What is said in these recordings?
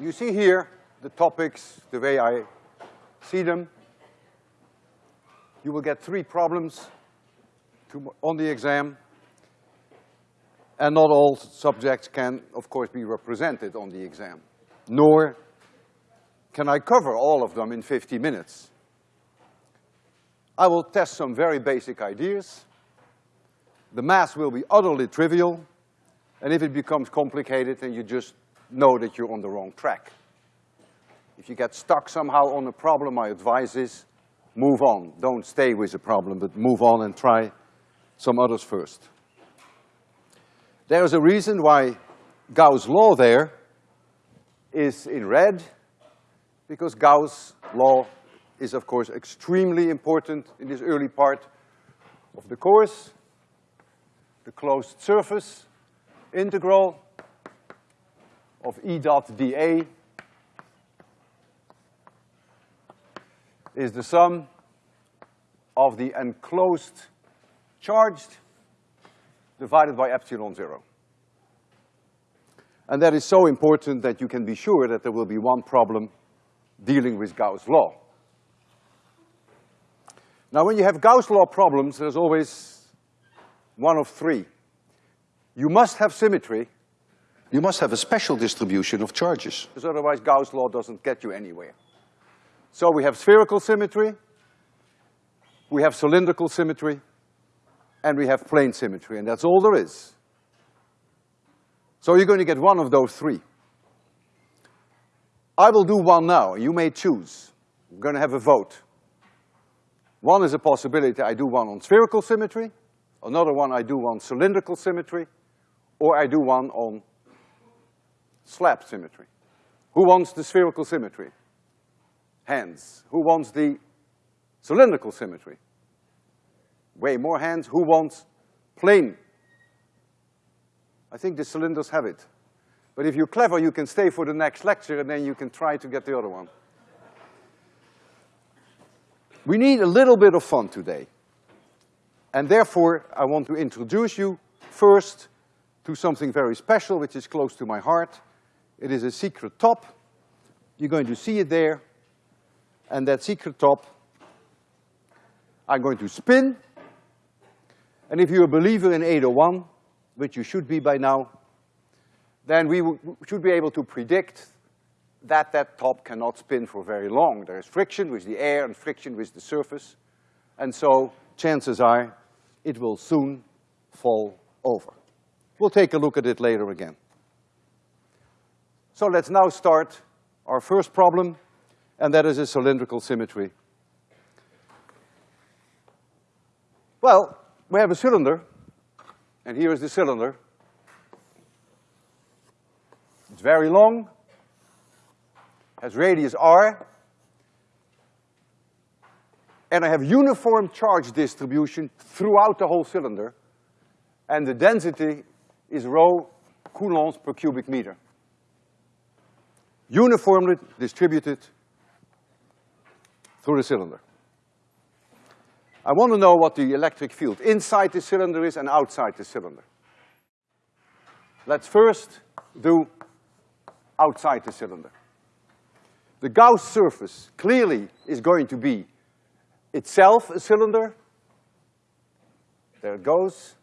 you see here the topics the way I see them. You will get three problems on the exam. And not all subjects can, of course, be represented on the exam. Nor can I cover all of them in 50 minutes. I will test some very basic ideas. The math will be utterly trivial, and if it becomes complicated, then you just know that you're on the wrong track. If you get stuck somehow on a problem, my advice is move on. Don't stay with the problem, but move on and try some others first. There is a reason why Gauss' law there is in red, because Gauss' law is of course extremely important in this early part of the course. The closed surface integral of E dot dA is the sum of the enclosed charged divided by epsilon zero. And that is so important that you can be sure that there will be one problem dealing with Gauss' law. Now when you have Gauss' law problems, there's always one of three. You must have symmetry. You must have a special distribution of charges. Because otherwise Gauss' law doesn't get you anywhere. So we have spherical symmetry, we have cylindrical symmetry, and we have plane symmetry, and that's all there is. So you're going to get one of those three. I will do one now, you may choose. We're gonna have a vote. One is a possibility, I do one on spherical symmetry, another one I do on cylindrical symmetry, or I do one on slab symmetry. Who wants the spherical symmetry? Hands. Who wants the cylindrical symmetry? Way more hands. Who wants plane? I think the cylinders have it. But if you're clever, you can stay for the next lecture and then you can try to get the other one. We need a little bit of fun today. And therefore, I want to introduce you first to something very special, which is close to my heart. It is a secret top. You're going to see it there. And that secret top, I'm going to spin. And if you're a believer in 801, which you should be by now, then we should be able to predict that that top cannot spin for very long. There is friction with the air and friction with the surface, and so chances are it will soon fall over. We'll take a look at it later again. So let's now start our first problem, and that is a cylindrical symmetry. Well, we have a cylinder, and here is the cylinder. It's very long, has radius r, and I have uniform charge distribution throughout the whole cylinder, and the density is rho coulombs per cubic meter. Uniformly distributed through the cylinder. I want to know what the electric field inside the cylinder is and outside the cylinder. Let's first do outside the cylinder. The Gauss surface clearly is going to be itself a cylinder. There it goes.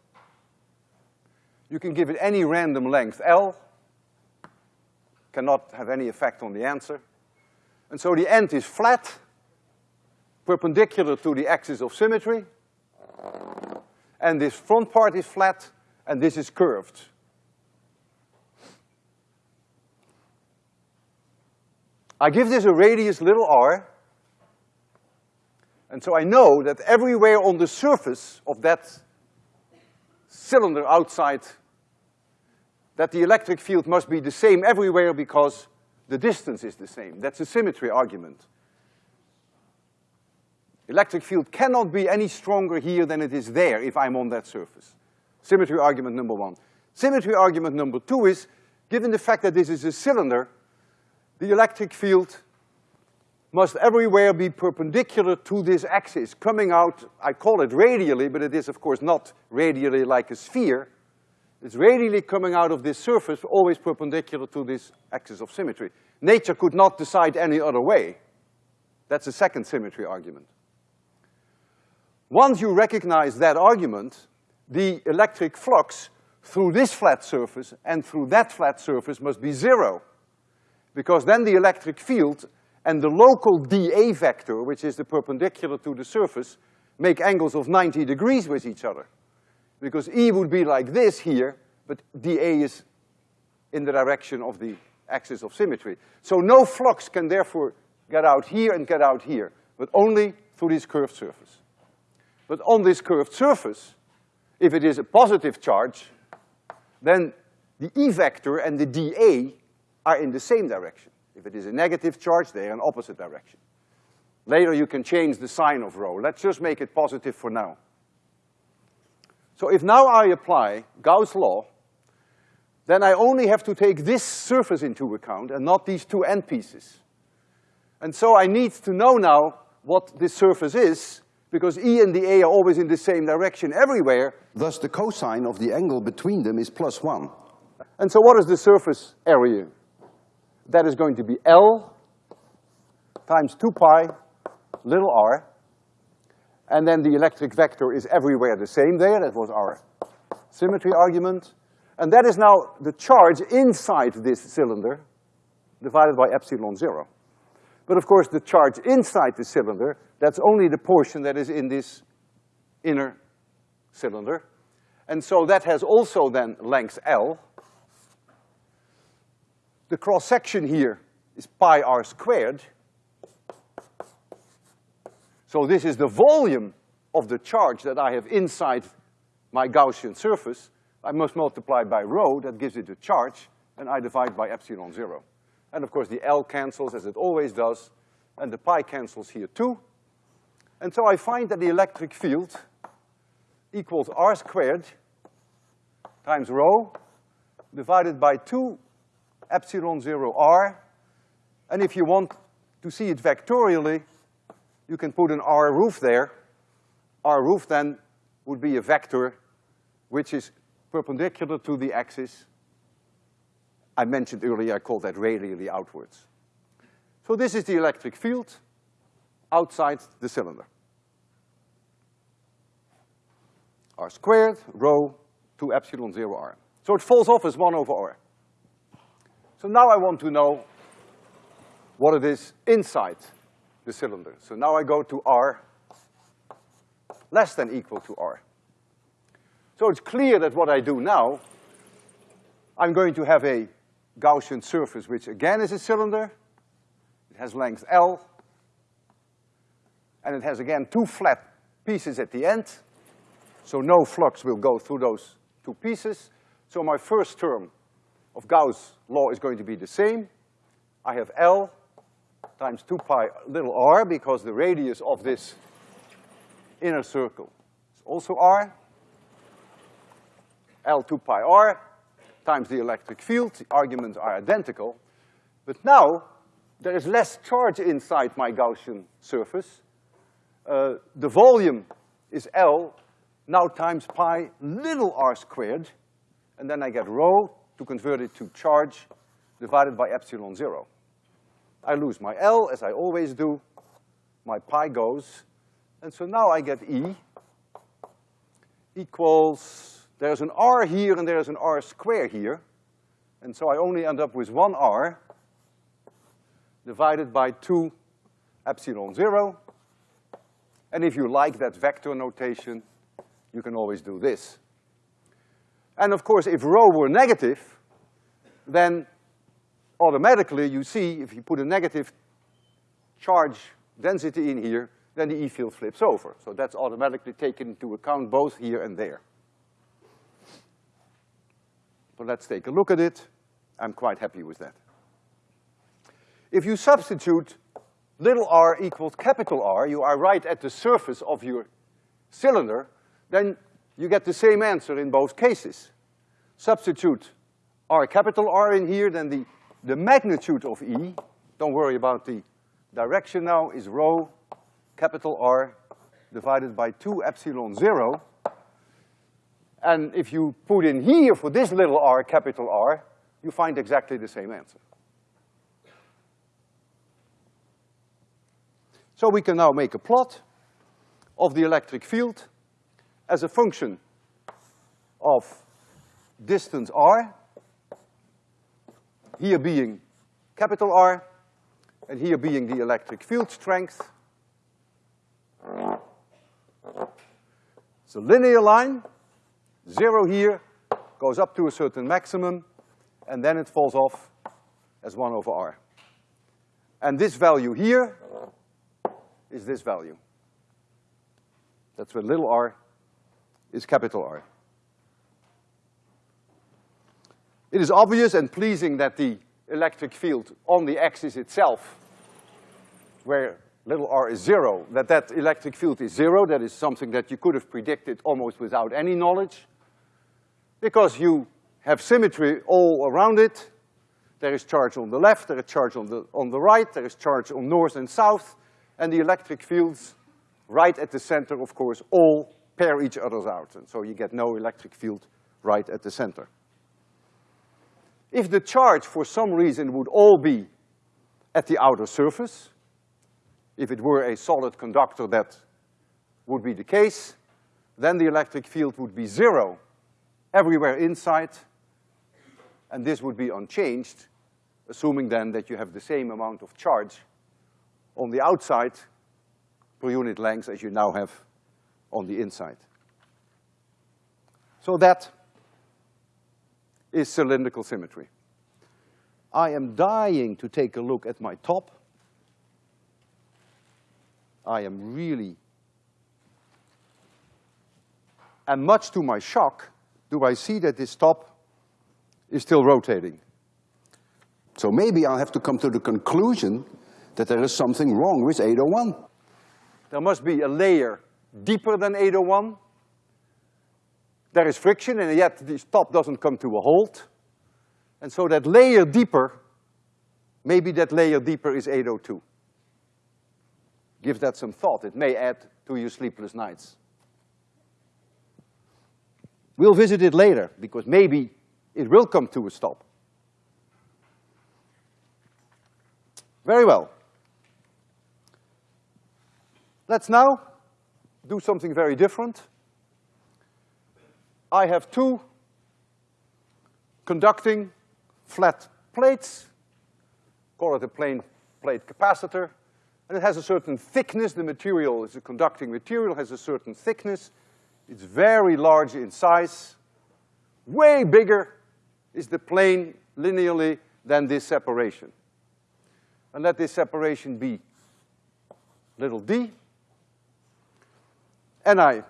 You can give it any random length L, cannot have any effect on the answer. And so the end is flat, perpendicular to the axis of symmetry, and this front part is flat, and this is curved. I give this a radius little r, and so I know that everywhere on the surface of that cylinder outside, that the electric field must be the same everywhere because the distance is the same. That's a symmetry argument. Electric field cannot be any stronger here than it is there if I'm on that surface. Symmetry argument number one. Symmetry argument number two is, given the fact that this is a cylinder, the electric field must everywhere be perpendicular to this axis, coming out, I call it radially, but it is of course not radially like a sphere. It's radially coming out of this surface, always perpendicular to this axis of symmetry. Nature could not decide any other way. That's the second symmetry argument. Once you recognize that argument, the electric flux through this flat surface and through that flat surface must be zero. Because then the electric field and the local dA vector, which is the perpendicular to the surface, make angles of 90 degrees with each other. Because E would be like this here, but dA is in the direction of the axis of symmetry. So no flux can therefore get out here and get out here, but only through this curved surface. But on this curved surface, if it is a positive charge, then the E vector and the dA are in the same direction. If it is a negative charge, they are in opposite direction. Later you can change the sign of rho. Let's just make it positive for now. So if now I apply Gauss' law, then I only have to take this surface into account and not these two end pieces. And so I need to know now what this surface is, because E and the A are always in the same direction everywhere. Thus the cosine of the angle between them is plus one. And so what is the surface area? That is going to be L times two pi little r. And then the electric vector is everywhere the same there, that was our symmetry argument. And that is now the charge inside this cylinder divided by epsilon zero. But of course, the charge inside the cylinder, that's only the portion that is in this inner cylinder. And so that has also then length L. The cross-section here is pi r squared. So this is the volume of the charge that I have inside my Gaussian surface. I must multiply by rho, that gives it a charge, and I divide by epsilon zero. And of course the L cancels as it always does, and the pi cancels here too. And so I find that the electric field equals R squared times rho divided by two epsilon zero R. And if you want to see it vectorially, you can put an R roof there. R roof then would be a vector which is perpendicular to the axis I mentioned earlier, I call that radially outwards. So this is the electric field outside the cylinder. R squared, rho, two epsilon zero R. So it falls off as one over R. So now I want to know what it is inside the cylinder. So now I go to R less than equal to R. So it's clear that what I do now, I'm going to have a Gaussian surface, which again is a cylinder. It has length L. And it has again two flat pieces at the end. So no flux will go through those two pieces. So my first term of Gauss' law is going to be the same. I have L times two pi little r because the radius of this inner circle is also r. L two pi r times the electric field, the arguments are identical. But now, there is less charge inside my Gaussian surface. Uh, the volume is L, now times pi little r squared, and then I get rho to convert it to charge divided by epsilon zero. I lose my L, as I always do, my pi goes, and so now I get E equals there's an r here and there's an r square here. And so I only end up with one r divided by two epsilon zero. And if you like that vector notation, you can always do this. And of course, if rho were negative, then automatically you see if you put a negative charge density in here, then the E field flips over. So that's automatically taken into account both here and there. So let's take a look at it. I'm quite happy with that. If you substitute little r equals capital R, you are right at the surface of your cylinder, then you get the same answer in both cases. Substitute R capital R in here, then the, the magnitude of E, don't worry about the direction now, is rho capital R divided by two epsilon zero. And if you put in here for this little r, capital R, you find exactly the same answer. So we can now make a plot of the electric field as a function of distance r, here being capital R, and here being the electric field strength. It's a linear line, zero here, goes up to a certain maximum, and then it falls off as one over R. And this value here is this value. That's where little r is capital R. It is obvious and pleasing that the electric field on the axis itself, where little r is zero, that that electric field is zero, that is something that you could have predicted almost without any knowledge, because you have symmetry all around it. There is charge on the left, there is charge on the, on the right, there is charge on north and south, and the electric fields right at the center, of course, all pair each other out, and so you get no electric field right at the center. If the charge, for some reason, would all be at the outer surface, if it were a solid conductor, that would be the case, then the electric field would be zero everywhere inside, and this would be unchanged, assuming then that you have the same amount of charge on the outside per unit length as you now have on the inside. So that is cylindrical symmetry. I am dying to take a look at my top. I am really, and much to my shock, do I see that this top is still rotating. So maybe I'll have to come to the conclusion that there is something wrong with 801. There must be a layer deeper than 801. There is friction, and yet the top doesn't come to a halt. And so that layer deeper, maybe that layer deeper is 802. Give that some thought. It may add to your sleepless nights. We'll visit it later, because maybe it will come to a stop. Very well. Let's now do something very different. I have two conducting flat plates, call it a plane plate capacitor, and it has a certain thickness. The material is a conducting material, has a certain thickness. It's very large in size. Way bigger is the plane linearly than this separation. And let this separation be little d. And I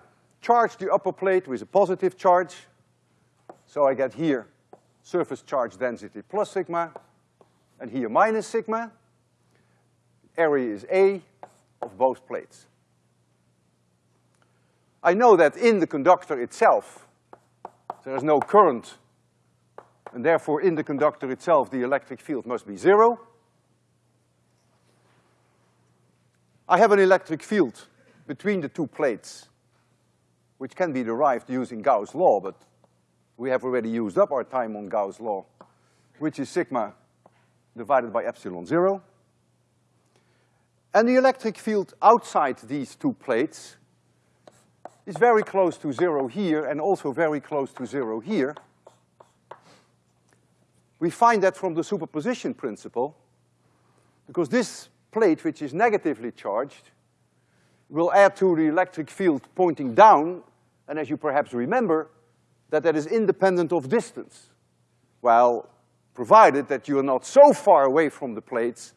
charge the upper plate with a positive charge. So I get here surface charge density plus sigma, and here minus sigma. Area is A of both plates. I know that in the conductor itself, there is no current, and therefore in the conductor itself, the electric field must be zero. I have an electric field between the two plates, which can be derived using Gauss' law, but we have already used up our time on Gauss' law, which is sigma divided by epsilon zero. And the electric field outside these two plates is very close to zero here and also very close to zero here. We find that from the superposition principle, because this plate, which is negatively charged, will add to the electric field pointing down, and as you perhaps remember, that that is independent of distance. Well, provided that you are not so far away from the plates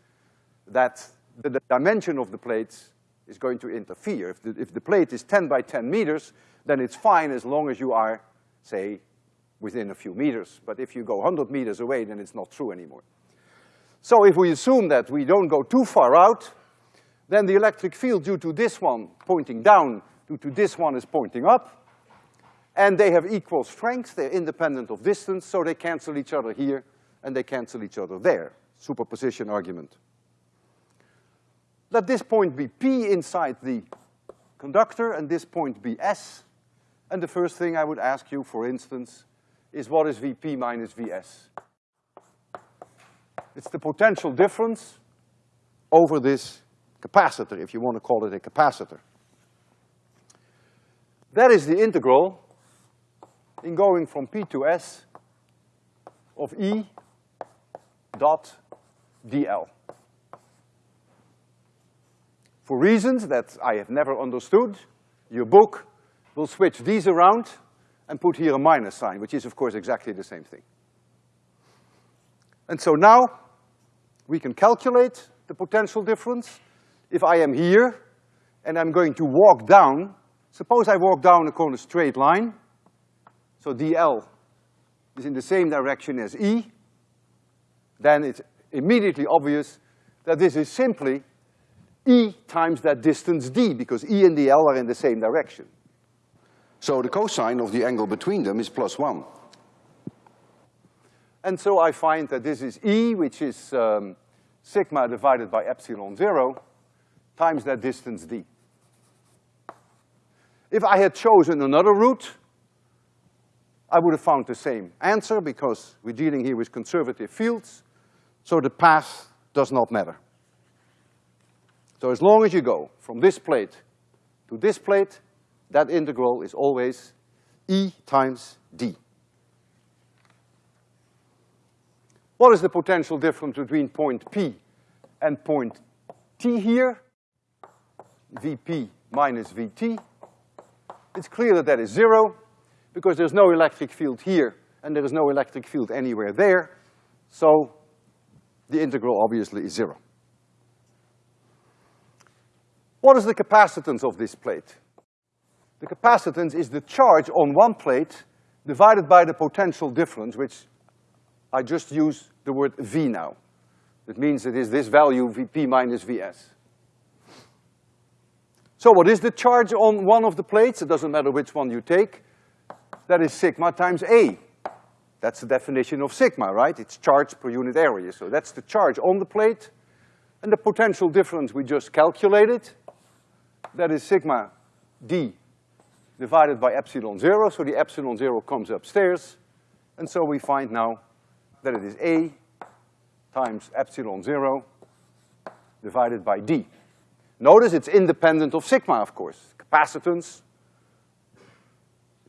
that the, dimension of the plates is going to interfere. If the, if the plate is ten by ten meters, then it's fine as long as you are, say, within a few meters. But if you go hundred meters away, then it's not true anymore. So if we assume that we don't go too far out, then the electric field due to this one pointing down, due to this one is pointing up, and they have equal strength, they're independent of distance, so they cancel each other here, and they cancel each other there. Superposition argument. Let this point be P inside the conductor, and this point be S, And the first thing I would ask you, for instance, is what is Vp minus Vs? It's the potential difference over this capacitor, if you want to call it a capacitor. That is the integral in going from P to S of E dot dl. For reasons that I have never understood, your book will switch these around and put here a minus sign, which is of course exactly the same thing. And so now, we can calculate the potential difference. If I am here, and I'm going to walk down, suppose I walk down a corner straight line, so dl is in the same direction as E, then it's immediately obvious that this is simply E times that distance d, because E and dl are in the same direction. So the cosine of the angle between them is plus one. And so I find that this is E, which is um, sigma divided by epsilon zero, times that distance d. If I had chosen another route, I would have found the same answer because we're dealing here with conservative fields, so the path does not matter. So as long as you go from this plate to this plate, that integral is always E times D. What is the potential difference between point P and point T here? Vp minus Vt. It's clear that that is zero because there's no electric field here and there is no electric field anywhere there. So the integral obviously is zero. What is the capacitance of this plate? The capacitance is the charge on one plate divided by the potential difference, which I just use the word V now. That means it is this value, Vp minus Vs. So what is the charge on one of the plates? It doesn't matter which one you take. That is sigma times A. That's the definition of sigma, right? It's charge per unit area. So that's the charge on the plate. And the potential difference we just calculated, that is sigma d divided by epsilon zero, so the epsilon zero comes upstairs. And so we find now that it is A times epsilon zero divided by D. Notice it's independent of sigma, of course. Capacitance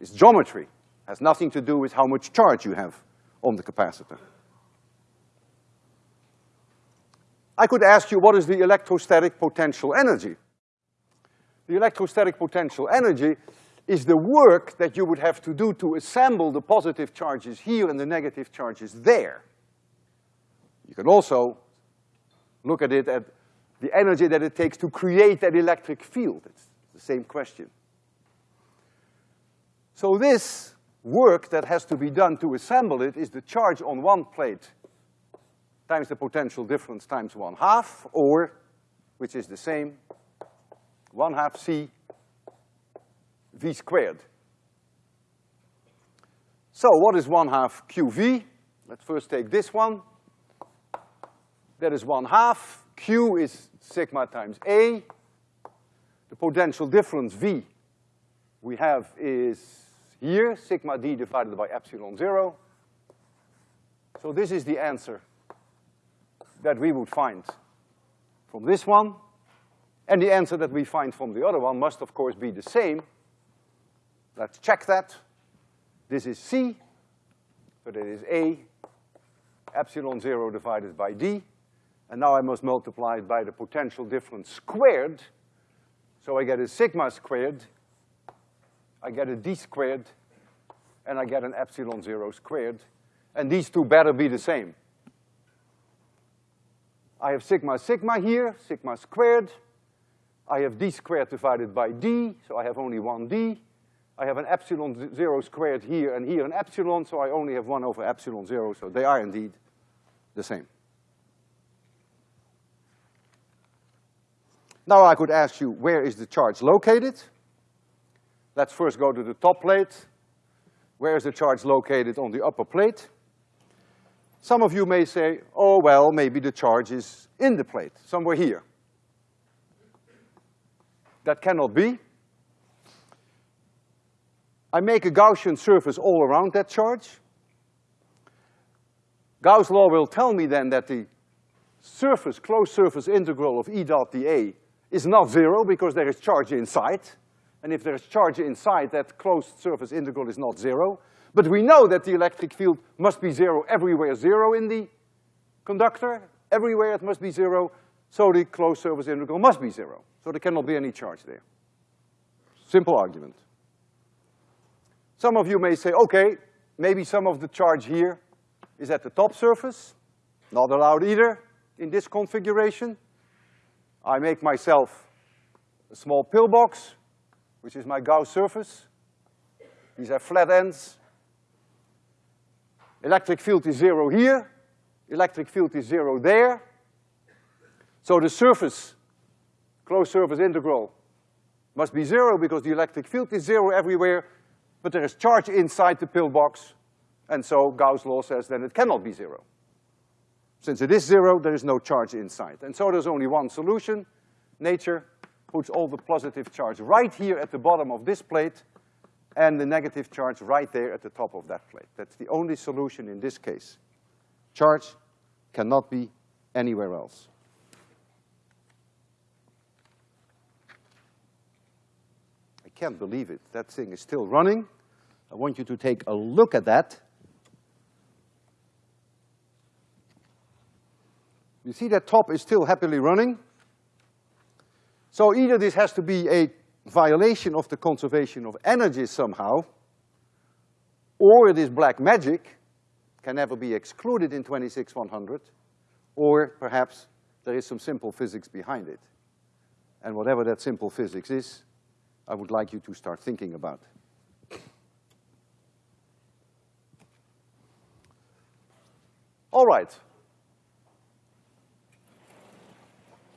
is geometry, has nothing to do with how much charge you have on the capacitor. I could ask you what is the electrostatic potential energy? The electrostatic potential energy is the work that you would have to do to assemble the positive charges here and the negative charges there. You can also look at it at the energy that it takes to create that electric field. It's the same question. So this work that has to be done to assemble it is the charge on one plate times the potential difference times one half, or, which is the same, one half C V squared. So what is one half QV? Let's first take this one. That is one half. Q is sigma times A. The potential difference V we have is here, sigma d divided by epsilon zero. So this is the answer that we would find from this one. And the answer that we find from the other one must of course be the same, Let's check that. This is C, so that is A, epsilon zero divided by D. And now I must multiply it by the potential difference squared. So I get a sigma squared, I get a D squared, and I get an epsilon zero squared. And these two better be the same. I have sigma sigma here, sigma squared. I have D squared divided by D, so I have only one D. I have an epsilon zero squared here and here an epsilon, so I only have one over epsilon zero, so they are indeed the same. Now I could ask you, where is the charge located? Let's first go to the top plate. Where is the charge located on the upper plate? Some of you may say, oh, well, maybe the charge is in the plate, somewhere here. That cannot be, I make a Gaussian surface all around that charge. Gauss' law will tell me then that the surface, closed surface integral of E dot dA is not zero because there is charge inside. And if there is charge inside, that closed surface integral is not zero. But we know that the electric field must be zero everywhere zero in the conductor. Everywhere it must be zero, so the closed surface integral must be zero. So there cannot be any charge there. Simple argument. Some of you may say, okay, maybe some of the charge here is at the top surface. Not allowed either in this configuration. I make myself a small pillbox, which is my Gauss surface. These have flat ends. Electric field is zero here. Electric field is zero there. So the surface, closed surface integral, must be zero because the electric field is zero everywhere, but there is charge inside the pillbox, and so Gauss' law says then it cannot be zero. Since it is zero, there is no charge inside. And so there's only one solution. Nature puts all the positive charge right here at the bottom of this plate, and the negative charge right there at the top of that plate. That's the only solution in this case. Charge cannot be anywhere else. I can't believe it. That thing is still running. I want you to take a look at that. You see that top is still happily running. So either this has to be a violation of the conservation of energy somehow, or it is black magic, can never be excluded in 26100, or perhaps there is some simple physics behind it. And whatever that simple physics is, I would like you to start thinking about. All right.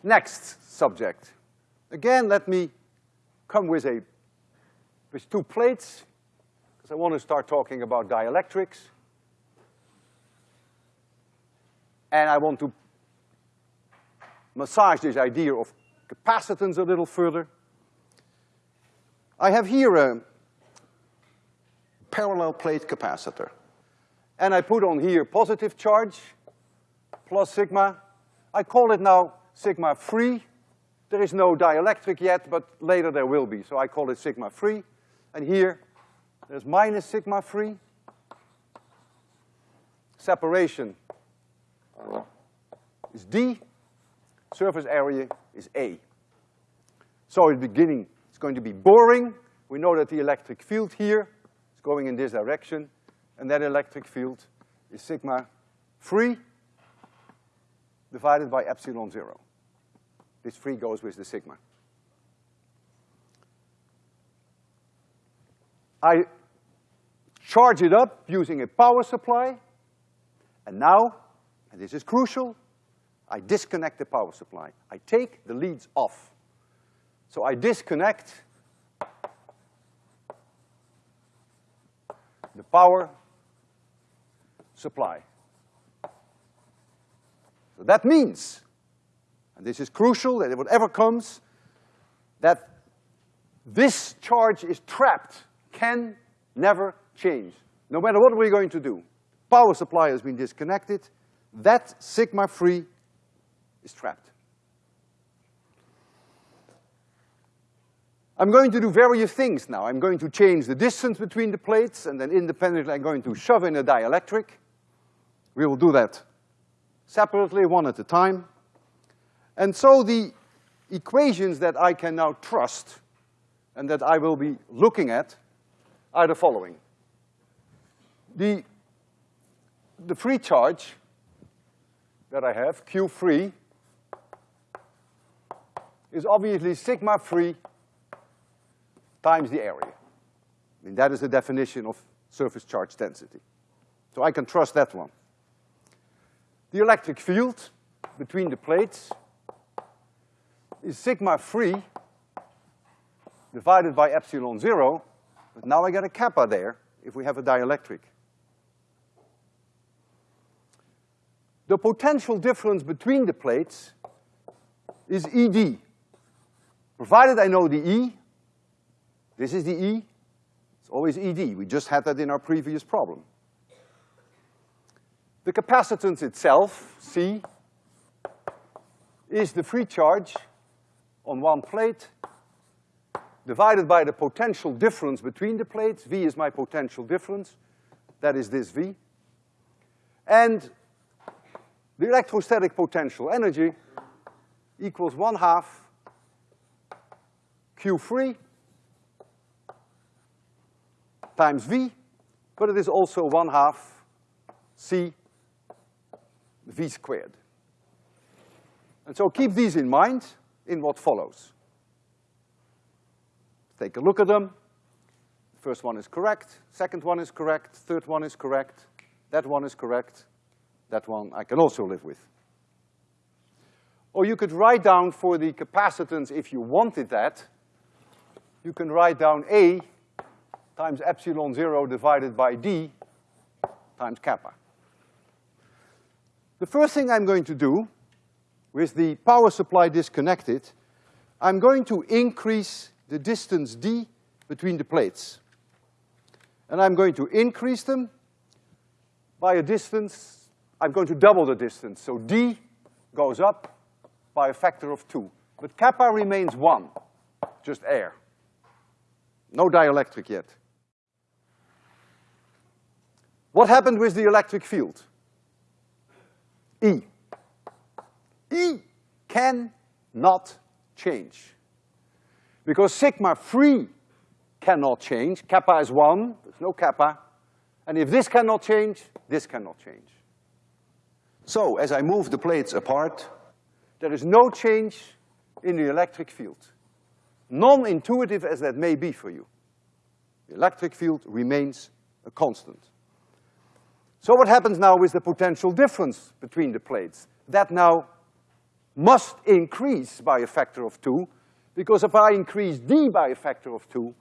Next subject. Again, let me come with a, with two plates, because I want to start talking about dielectrics. And I want to massage this idea of capacitance a little further. I have here a Parallel plate capacitor. and I put on here positive charge plus sigma. I call it now sigma free. There is no dielectric yet, but later there will be, so I call it sigma free. And here, there's minus sigma free. Separation is D, surface area is A. So at the beginning, it's going to be boring. We know that the electric field here is going in this direction, and that electric field is sigma free divided by epsilon zero. This free goes with the sigma. I charge it up using a power supply, and now, and this is crucial, I disconnect the power supply. I take the leads off. So I disconnect the power supply. So that means, and this is crucial, that whatever comes, that this charge is trapped, can never change, no matter what we're going to do. Power supply has been disconnected, that sigma free is trapped. I'm going to do various things now. I'm going to change the distance between the plates, and then independently I'm going to shove in a dielectric. We will do that separately, one at a time. And so the equations that I can now trust and that I will be looking at are the following. The, the free charge that I have, Q free, is obviously sigma free times the area. I mean, that is the definition of surface charge density. So I can trust that one. The electric field between the plates is sigma free divided by epsilon zero, but now I get a kappa there if we have a dielectric. The potential difference between the plates is ED. Provided I know the E, this is the E, it's always ED. We just had that in our previous problem. The capacitance itself, C, is the free charge on one plate divided by the potential difference between the plates. V is my potential difference. That is this V. And the electrostatic potential energy equals one half Q free times V, but it is also one half C V squared. And so keep these in mind in what follows. Take a look at them. First one is correct, second one is correct, third one is correct, that one is correct, that one I can also live with. Or you could write down for the capacitance, if you wanted that, you can write down A times epsilon zero divided by D times kappa. The first thing I'm going to do with the power supply disconnected, I'm going to increase the distance d between the plates. And I'm going to increase them by a distance, I'm going to double the distance. So d goes up by a factor of two. But kappa remains one, just air. No dielectric yet. What happened with the electric field? E. E cannot change. Because sigma free cannot change, kappa is one, there's no kappa. And if this cannot change, this cannot change. So, as I move the plates apart, there is no change in the electric field. Non-intuitive as that may be for you. The electric field remains a constant. So what happens now with the potential difference between the plates? That now must increase by a factor of two, because if I increase D by a factor of two,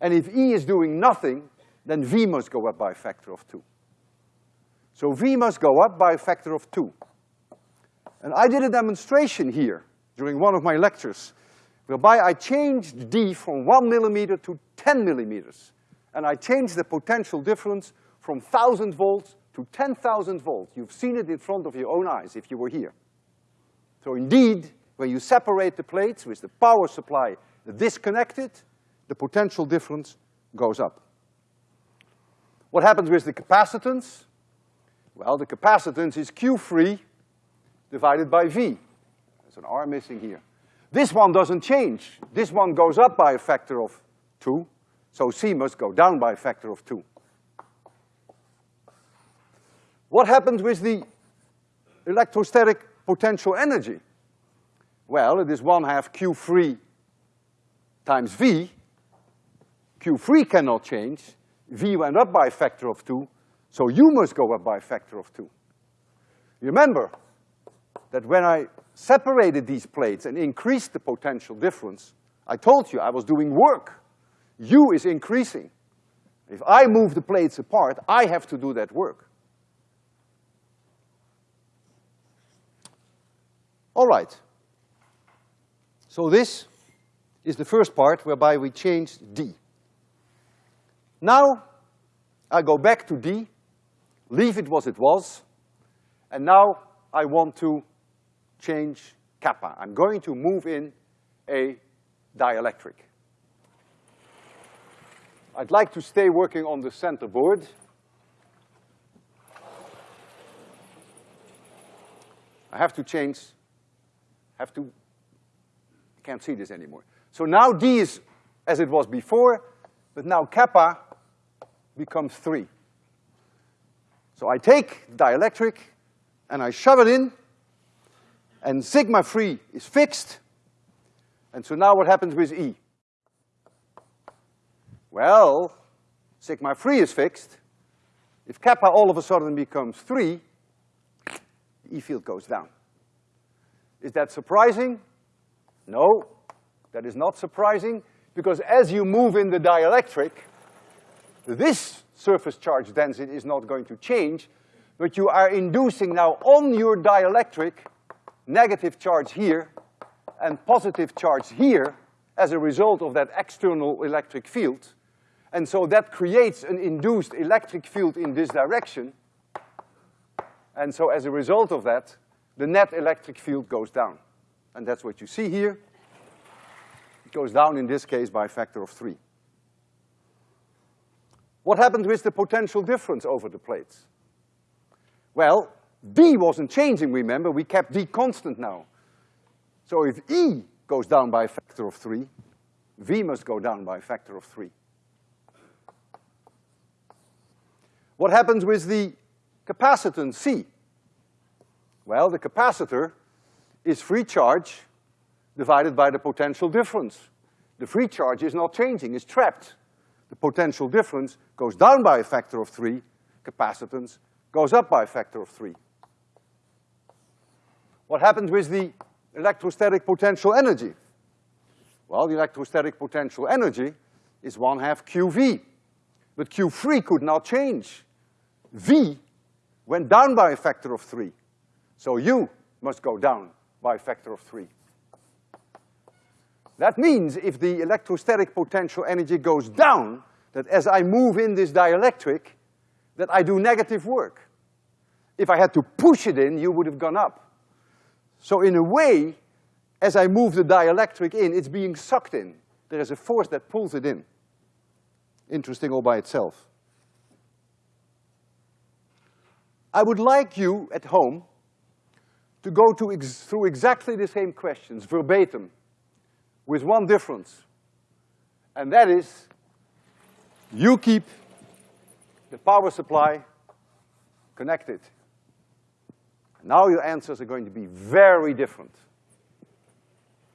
and if E is doing nothing, then V must go up by a factor of two. So V must go up by a factor of two. And I did a demonstration here during one of my lectures, whereby I changed D from one millimeter to ten millimeters. And I changed the potential difference from thousand volts to ten thousand volts. You've seen it in front of your own eyes if you were here. So indeed, when you separate the plates with the power supply disconnected, the potential difference goes up. What happens with the capacitance? Well, the capacitance is Q free divided by V. There's an R missing here. This one doesn't change. This one goes up by a factor of two, so C must go down by a factor of two. What happens with the electrostatic potential energy? Well, it is one half Q free times V. Q free cannot change. V went up by a factor of two, so U must go up by a factor of two. Remember that when I separated these plates and increased the potential difference, I told you I was doing work. U is increasing. If I move the plates apart, I have to do that work. All right. So this is the first part whereby we change D. Now, I go back to D, leave it as it was, and now I want to change kappa. I'm going to move in a dielectric. I'd like to stay working on the center board. I have to change have to, can't see this anymore. So now D is as it was before, but now kappa becomes three. So I take dielectric and I shove it in, and sigma free is fixed, and so now what happens with E? Well, sigma free is fixed. If kappa all of a sudden becomes three, the E field goes down. Is that surprising? No, that is not surprising, because as you move in the dielectric, this surface charge density is not going to change, but you are inducing now on your dielectric negative charge here and positive charge here as a result of that external electric field. And so that creates an induced electric field in this direction. And so as a result of that, the net electric field goes down. And that's what you see here. It goes down in this case by a factor of three. What happened with the potential difference over the plates? Well, D wasn't changing, remember, we kept D constant now. So if E goes down by a factor of three, V must go down by a factor of three. What happens with the capacitance C? Well, the capacitor is free charge divided by the potential difference. The free charge is not changing, it's trapped. The potential difference goes down by a factor of three, capacitance goes up by a factor of three. What happens with the electrostatic potential energy? Well, the electrostatic potential energy is one half QV. But Q free could not change. V went down by a factor of three. So U must go down by a factor of three. That means if the electrostatic potential energy goes down, that as I move in this dielectric, that I do negative work. If I had to push it in, you would have gone up. So in a way, as I move the dielectric in, it's being sucked in. There is a force that pulls it in. Interesting all by itself. I would like you at home to go to ex through exactly the same questions, verbatim, with one difference. And that is, you keep the power supply connected. Now your answers are going to be very different.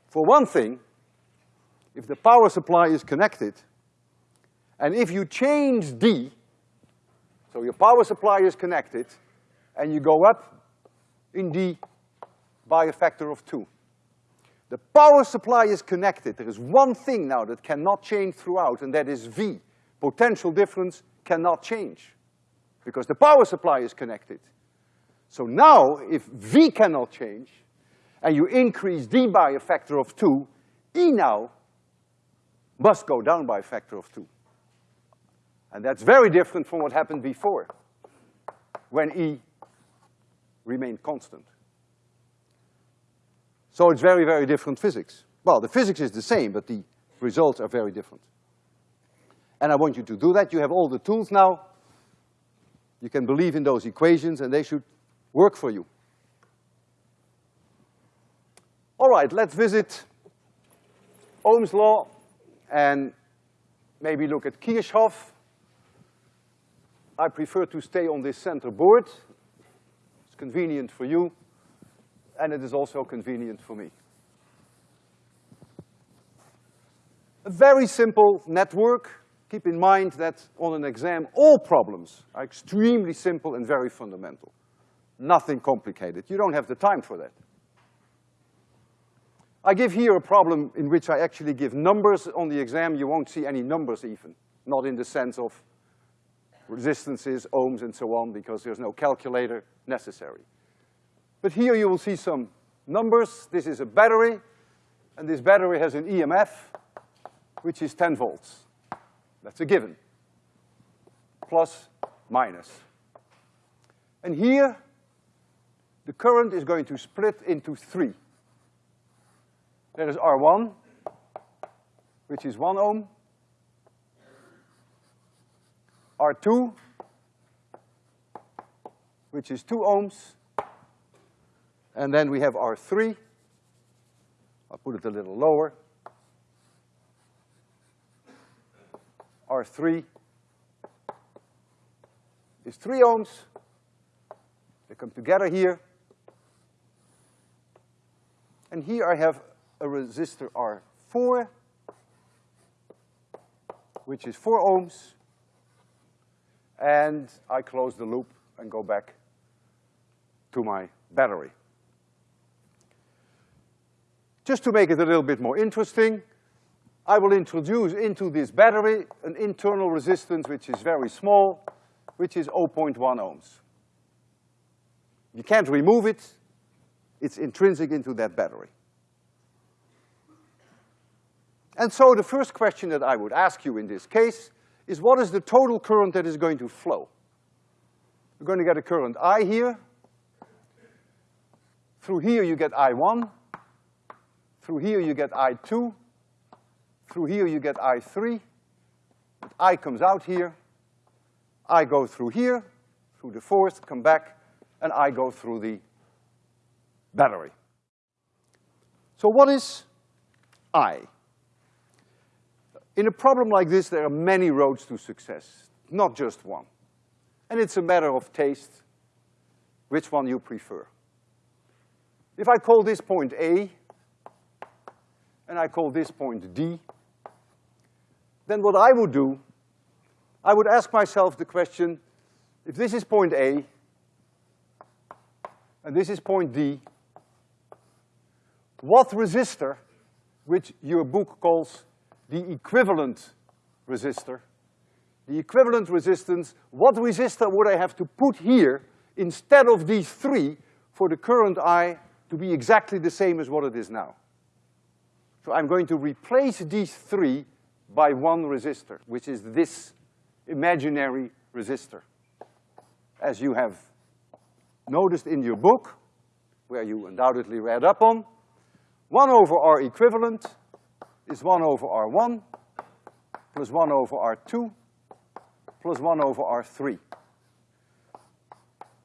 For one thing, if the power supply is connected, and if you change D, so your power supply is connected, and you go up in D by a factor of two. The power supply is connected. There is one thing now that cannot change throughout, and that is V. Potential difference cannot change, because the power supply is connected. So now, if V cannot change, and you increase D by a factor of two, E now must go down by a factor of two. And that's very different from what happened before, when E remained constant. So it's very, very different physics. Well, the physics is the same, but the results are very different. And I want you to do that. You have all the tools now. You can believe in those equations and they should work for you. All right, let's visit Ohm's law and maybe look at Kirchhoff. I prefer to stay on this center board. It's convenient for you, and it is also convenient for me. A very simple network. Keep in mind that on an exam, all problems are extremely simple and very fundamental. Nothing complicated. You don't have the time for that. I give here a problem in which I actually give numbers on the exam. You won't see any numbers even, not in the sense of resistances, ohms, and so on, because there's no calculator necessary. But here you will see some numbers. This is a battery, and this battery has an EMF, which is ten volts. That's a given. Plus, minus. And here, the current is going to split into three. There is R1, which is one ohm. R2, which is two ohms. And then we have R3. I'll put it a little lower. R3 is three ohms. They come together here. And here I have a resistor R4, which is four ohms. And I close the loop and go back to my battery. Just to make it a little bit more interesting, I will introduce into this battery an internal resistance which is very small, which is 0.1 ohms. You can't remove it, it's intrinsic into that battery. And so the first question that I would ask you in this case is what is the total current that is going to flow. We're going to get a current I here. Through here you get I1. Through here you get I2. Through here you get I3. But I comes out here. I go through here, through the fourth, come back, and I go through the battery. So what is I? In a problem like this, there are many roads to success, not just one. And it's a matter of taste, which one you prefer. If I call this point A, and I call this point D, then what I would do, I would ask myself the question, if this is point A, and this is point D, what resistor, which your book calls the equivalent resistor, the equivalent resistance, what resistor would I have to put here instead of these three for the current I to be exactly the same as what it is now? So I'm going to replace these three by one resistor, which is this imaginary resistor. As you have noticed in your book, where you undoubtedly read up on, one over R equivalent is one over R1 plus one over R2 plus one over R3.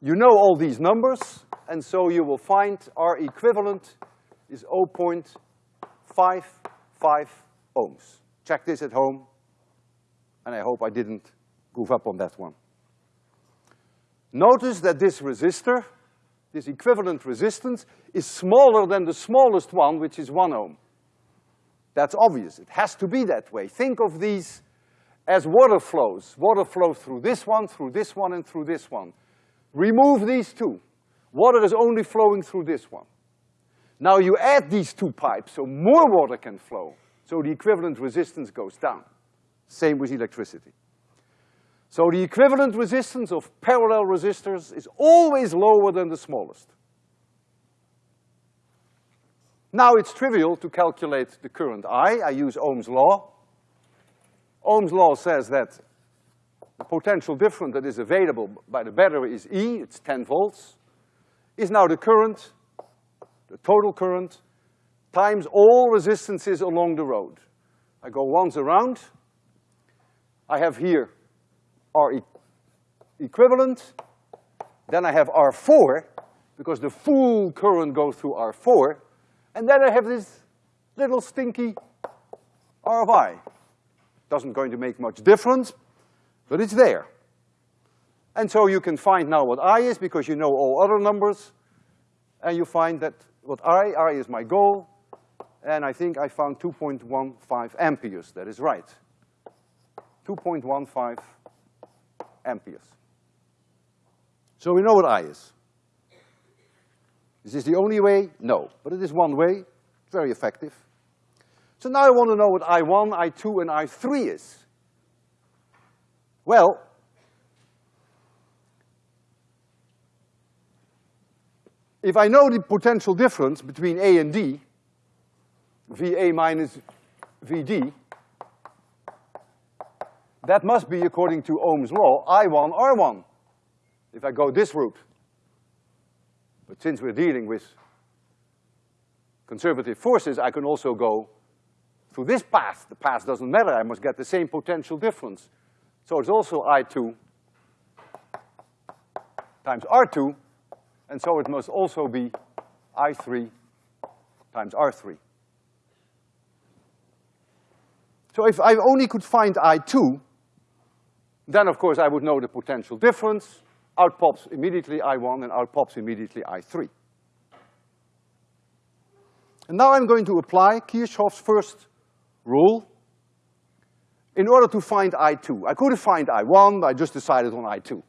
You know all these numbers, and so you will find R equivalent is 0.55 ohms. Check this at home, and I hope I didn't goof up on that one. Notice that this resistor, this equivalent resistance, is smaller than the smallest one, which is one ohm. That's obvious. It has to be that way. Think of these as water flows. Water flows through this one, through this one, and through this one. Remove these two. Water is only flowing through this one. Now you add these two pipes, so more water can flow. So the equivalent resistance goes down. Same with electricity. So the equivalent resistance of parallel resistors is always lower than the smallest. Now it's trivial to calculate the current I. I use Ohm's law. Ohm's law says that the potential difference that is available by the battery is E, it's ten volts, is now the current, the total current, times all resistances along the road. I go once around, I have here R e equivalent, then I have R4, because the full current goes through R4, and then I have this little stinky R of I. Doesn't going to make much difference, but it's there. And so you can find now what I is because you know all other numbers, and you find that what I, I is my goal, and I think I found 2.15 amperes, that is right. 2.15 amperes. So we know what I is. Is this the only way? No, but it is one way, very effective. So now I want to know what I1, I2, and I3 is. Well, if I know the potential difference between A and D, VA minus VD, that must be, according to Ohm's law, I1, R1, if I go this route. But since we're dealing with conservative forces, I can also go through this path. The path doesn't matter, I must get the same potential difference. So it's also I2 times R2, and so it must also be I3 times R3. So if I only could find I2, then of course I would know the potential difference, out pops immediately I1 and out pops immediately I3. And now I'm going to apply Kirchhoff's first rule in order to find I2. I could have find I1, I just decided on I2.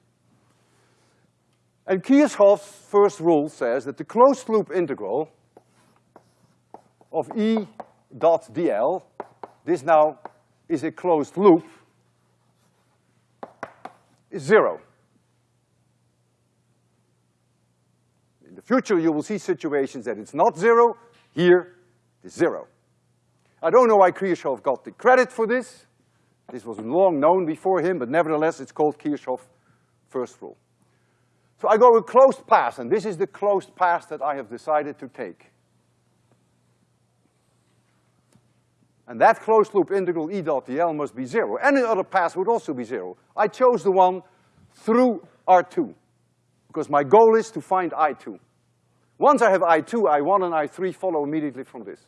And Kirchhoff's first rule says that the closed loop integral of E dot dl, this now is a closed loop, is zero. In the future you will see situations that it's not zero, here it's zero. I don't know why Kirchhoff got the credit for this, This was long known before him, but nevertheless it's called Kirchhoff first rule. So I go a closed path, and this is the closed path that I have decided to take. And that closed loop integral E dot dl must be zero. Any other path would also be zero. I chose the one through R2, because my goal is to find I2. Once I have I2, I1 and I3 follow immediately from this.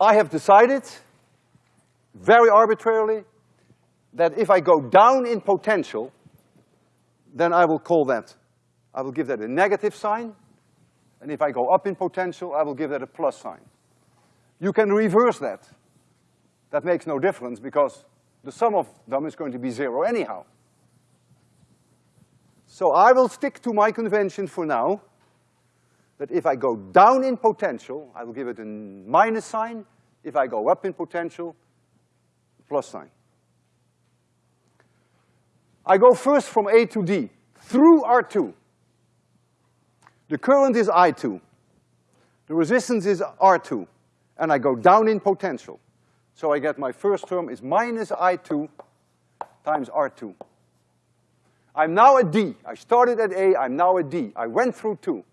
I have decided, very arbitrarily, that if I go down in potential, then I will call that, I will give that a negative sign, and if I go up in potential, I will give that a plus sign. You can reverse that. That makes no difference because the sum of them is going to be zero anyhow. So I will stick to my convention for now, that if I go down in potential, I will give it a minus sign. If I go up in potential, plus sign. I go first from A to D, through R2. The current is I2. The resistance is R2. And I go down in potential. So I get my first term is minus I2 times R2. I'm now at D. I started at A, I'm now at D. I went through two.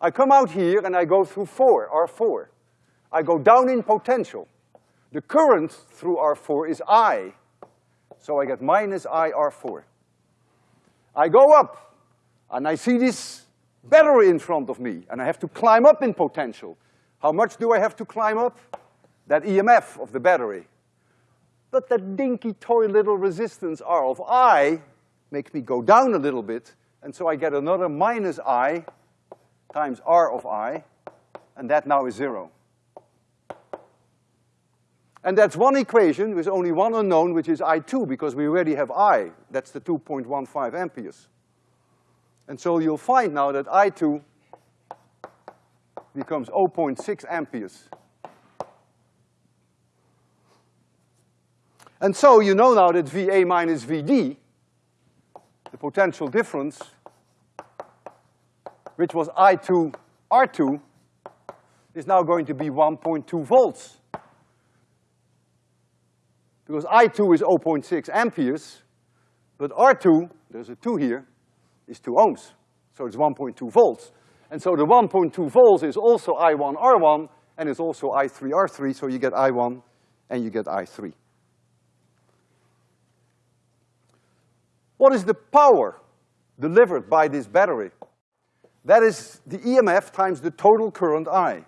I come out here and I go through four, R4. I go down in potential. The current through R4 is I, so I get minus I R4. I go up, and I see this battery in front of me, and I have to climb up in potential. How much do I have to climb up? That EMF of the battery. But that dinky toy little resistance R of I makes me go down a little bit, and so I get another minus I times R of I, and that now is zero. And that's one equation with only one unknown, which is I2, because we already have I. That's the 2.15 amperes. And so you'll find now that I2 becomes 0.6 amperes. And so you know now that VA minus VD, the potential difference, which was I2 R2, is now going to be 1.2 volts because I2 is 0.6 amperes, but R2, there's a two here, is two ohms. So it's 1.2 volts. And so the 1.2 volts is also I1 R1, and it's also I3 R3, so you get I1 and you get I3. What is the power delivered by this battery? That is the EMF times the total current I.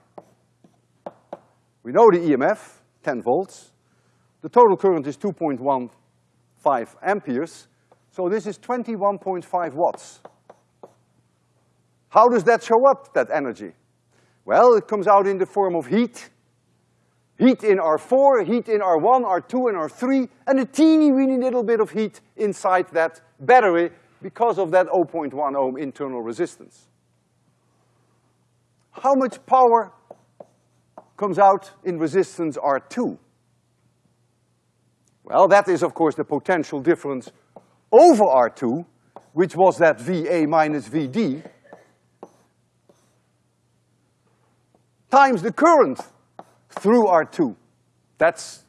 We know the EMF, ten volts, the total current is 2.15 amperes, so this is 21.5 watts. How does that show up, that energy? Well, it comes out in the form of heat. Heat in R4, heat in R1, R2, and R3, and a teeny weeny little bit of heat inside that battery because of that 0.1 ohm internal resistance. How much power comes out in resistance R2? Well, that is, of course, the potential difference over R2, which was that VA minus VD, times the current through R2. That's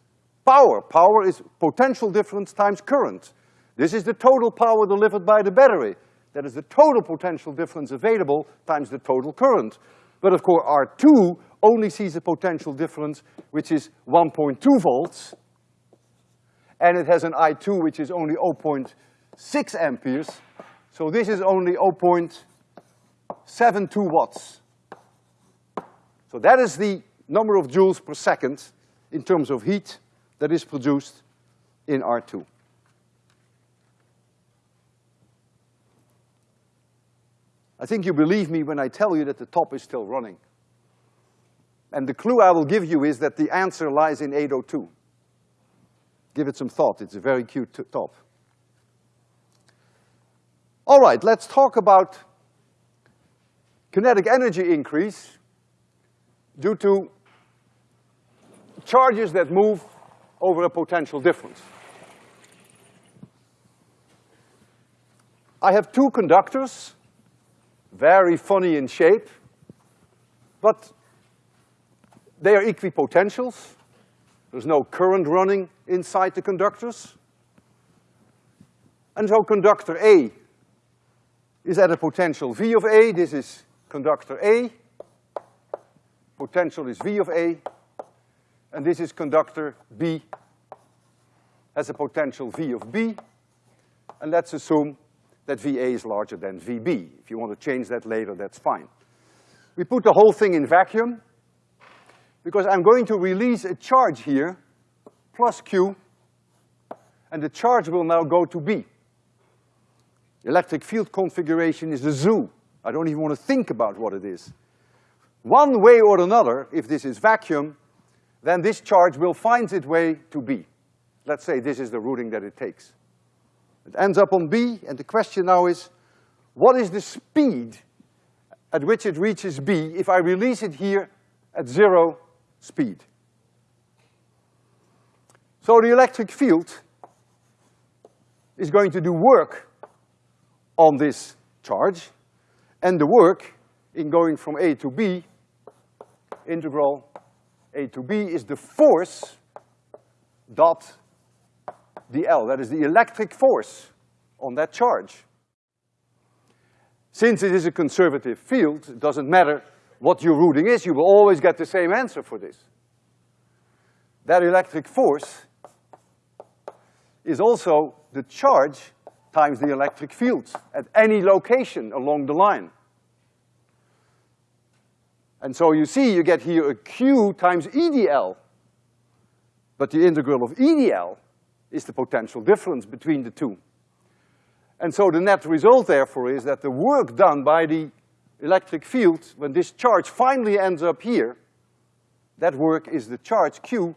power. Power is potential difference times current. This is the total power delivered by the battery. That is the total potential difference available times the total current. But of course, R2 only sees a potential difference which is 1.2 volts, and it has an I2 which is only 0.6 amperes. So this is only 0.72 watts. So that is the number of joules per second in terms of heat that is produced in R2. I think you believe me when I tell you that the top is still running. And the clue I will give you is that the answer lies in 802. Give it some thought, it's a very cute top. All right, let's talk about kinetic energy increase due to charges that move over a potential difference. I have two conductors, very funny in shape, but they are equipotentials. There's no current running inside the conductors. And so conductor A is at a potential V of A. This is conductor A. Potential is V of A. And this is conductor B has a potential V of B. And let's assume that VA is larger than VB. If you want to change that later, that's fine. We put the whole thing in vacuum because I'm going to release a charge here, plus Q, and the charge will now go to B. Electric field configuration is a zoo. I don't even want to think about what it is. One way or another, if this is vacuum, then this charge will find its way to B. Let's say this is the routing that it takes. It ends up on B, and the question now is, what is the speed at which it reaches B if I release it here at zero speed? So the electric field is going to do work on this charge, and the work in going from A to B, integral A to B, is the force dot dl, that is the electric force on that charge. Since it is a conservative field, it doesn't matter what your routing is, you will always get the same answer for this. That electric force is also the charge times the electric field at any location along the line. And so you see, you get here a Q times EDL. But the integral of EDL is the potential difference between the two. And so the net result therefore is that the work done by the electric field, when this charge finally ends up here, that work is the charge Q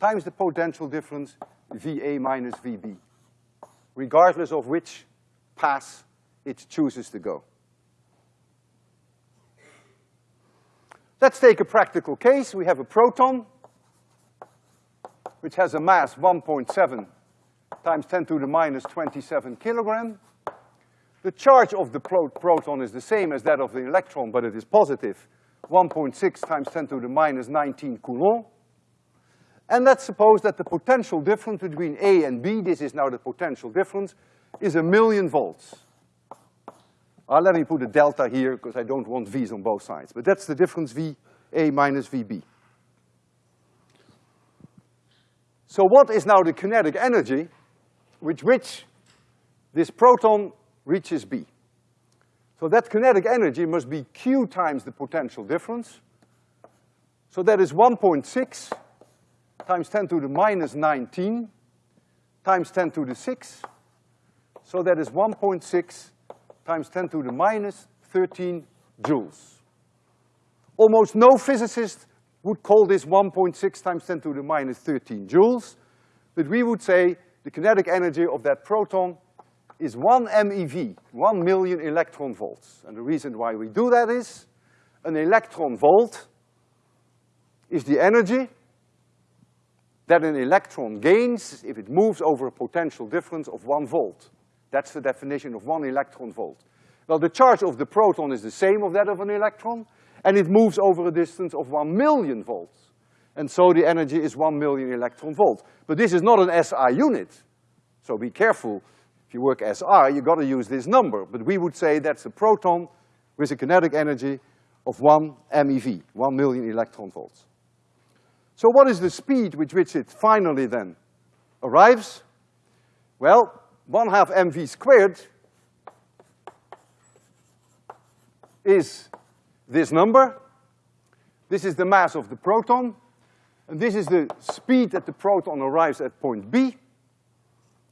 times the potential difference VA minus VB, regardless of which path it chooses to go. Let's take a practical case. We have a proton which has a mass 1.7 times 10 to the minus 27 kilogram. The charge of the pro proton is the same as that of the electron, but it is positive, 1.6 times 10 to the minus 19 coulomb. And let's suppose that the potential difference between A and B, this is now the potential difference, is a million volts. Uh, let me put a delta here, because I don't want V's on both sides. But that's the difference V A minus VB. So what is now the kinetic energy with which this proton reaches B? So that kinetic energy must be Q times the potential difference. So that is 1.6 times 10 to the minus 19 times 10 to the 6. So that is 1.6 times 10 to the minus 13 joules. Almost no physicist would call this 1.6 times 10 to the minus 13 joules, but we would say the kinetic energy of that proton is one MeV, one million electron volts. And the reason why we do that is, an electron volt is the energy that an electron gains if it moves over a potential difference of one volt. That's the definition of one electron volt. Well, the charge of the proton is the same of that of an electron, and it moves over a distance of one million volts. And so the energy is one million electron volts. But this is not an SI unit, so be careful. If you work SI, you gotta use this number, but we would say that's a proton with a kinetic energy of one MeV, one million electron volts. So what is the speed with which it finally then arrives? Well, one half mv squared is this number. This is the mass of the proton, and this is the speed that the proton arrives at point B.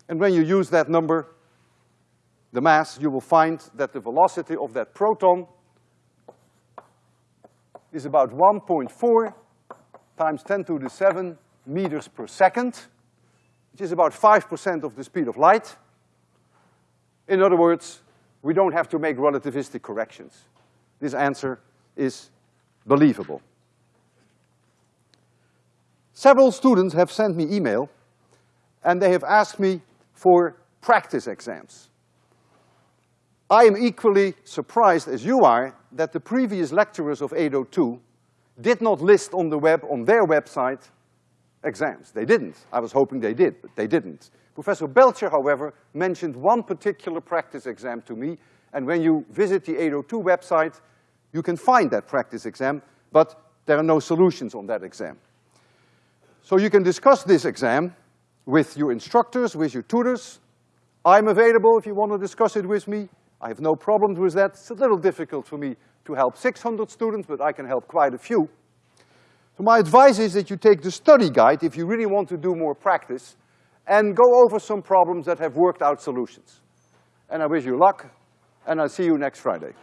And when you use that number, the mass, you will find that the velocity of that proton is about 1.4 times 10 to the 7 meters per second, which is about 5% of the speed of light. In other words, we don't have to make relativistic corrections. This answer is believable. Several students have sent me email and they have asked me for practice exams. I am equally surprised as you are that the previous lecturers of 802 did not list on the web, on their website, exams. They didn't. I was hoping they did, but they didn't. Professor Belcher, however, mentioned one particular practice exam to me, and when you visit the 802 website, you can find that practice exam, but there are no solutions on that exam. So you can discuss this exam with your instructors, with your tutors. I'm available if you want to discuss it with me. I have no problems with that. It's a little difficult for me to help 600 students, but I can help quite a few. So my advice is that you take the study guide if you really want to do more practice and go over some problems that have worked out solutions. And I wish you luck, and I'll see you next Friday.